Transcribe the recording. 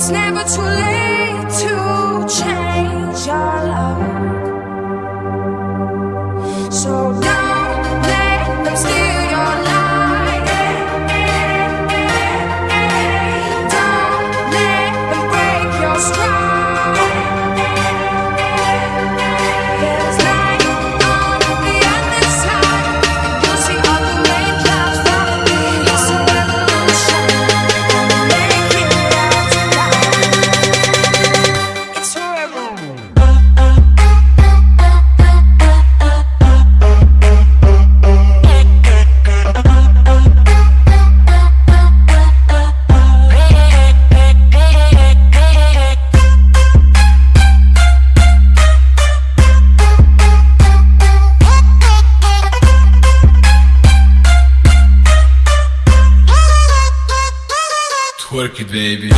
It's never too late to change your love. work it, baby.